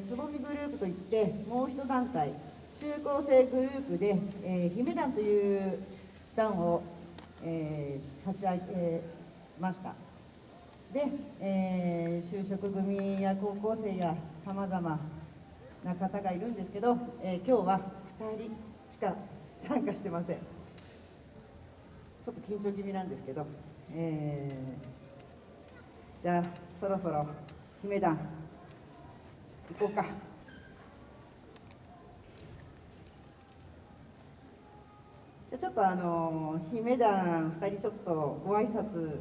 つぼみグループといってもう一団体中高生グループで、えー、姫団という団を、えー、立ち上げました。で、えー、就職組や高校生やさまざまな方がいるんですけど、えー、今日は2人しか参加してません。ちょっと緊張気味なんですけど、えー、じゃあそろそろ姫団行こうか。じゃちょっとあの姫団2人ちょっとご挨拶。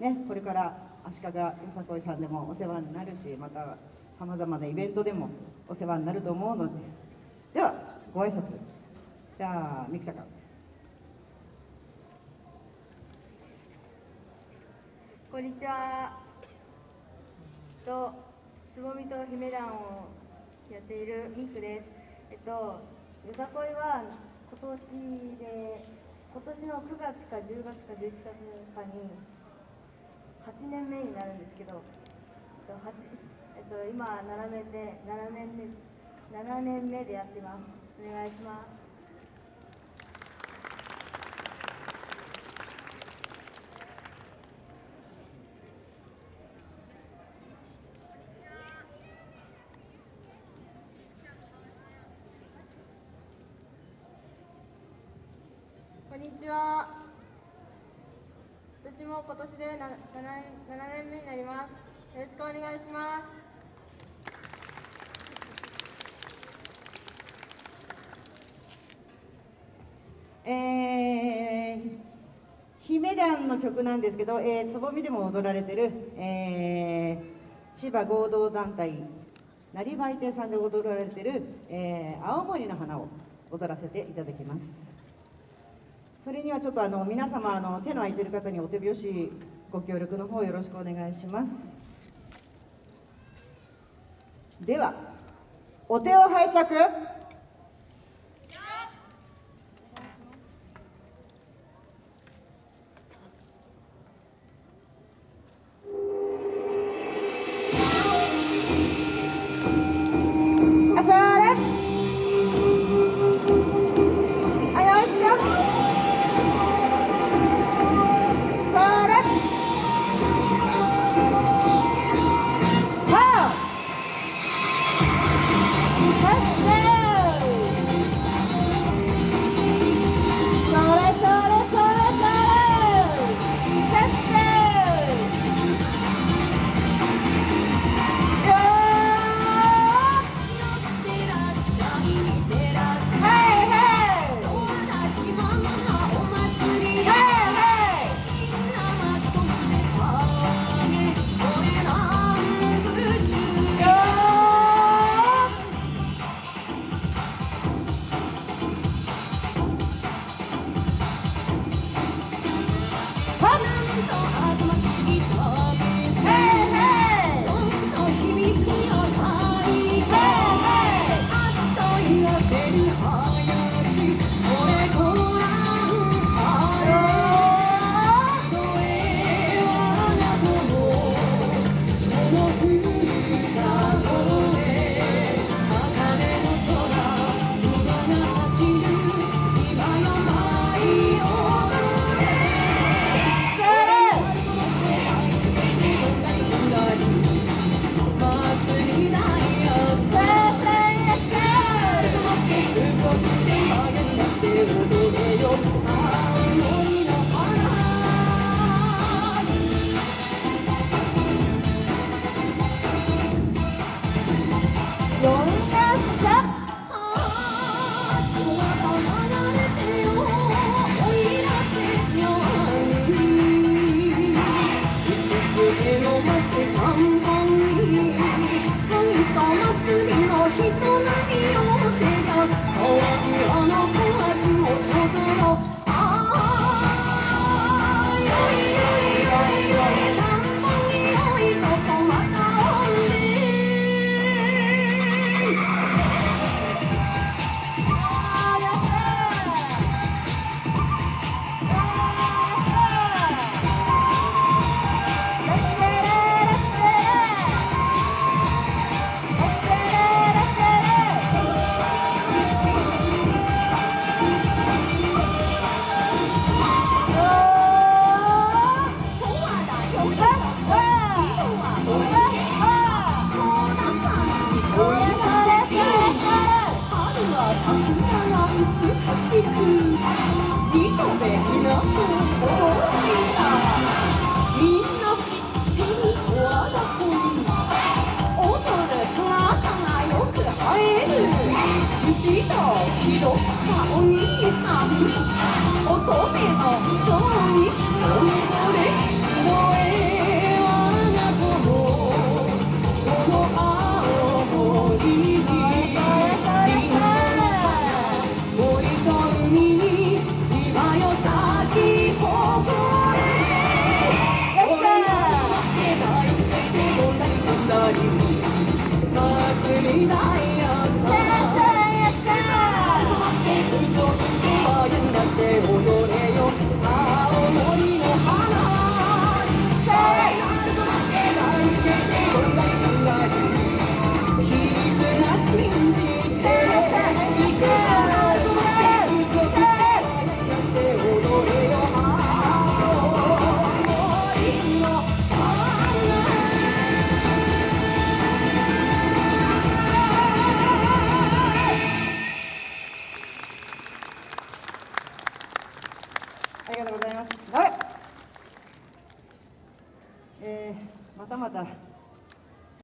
ねこれから足利よさこいさんでもお世話になるしまたさまざまなイベントでもお世話になると思うので。ではご挨拶。じゃあみくちゃんこんにちは。とつぼみと姫団をやっているミクです。えっと、よさこいは今年で、今年の9月か10月か11月かに8年目になるんですけど、えっと、えっと、今7年で7年目7年目でやってます。お願いします。にちは。私も今年で 7, 7年目になります。よろしくお願いします。えー、姫団の曲なんですけど、えー、つぼみでも踊られてる、えー、千葉合同団体成売亭さんで踊られてる、えー、青森の花を踊らせていただきます。それにはちょっとあの皆様あの手の空いてる方にお手拍子ご協力の方よろしくお願いします。ではお手を拝借。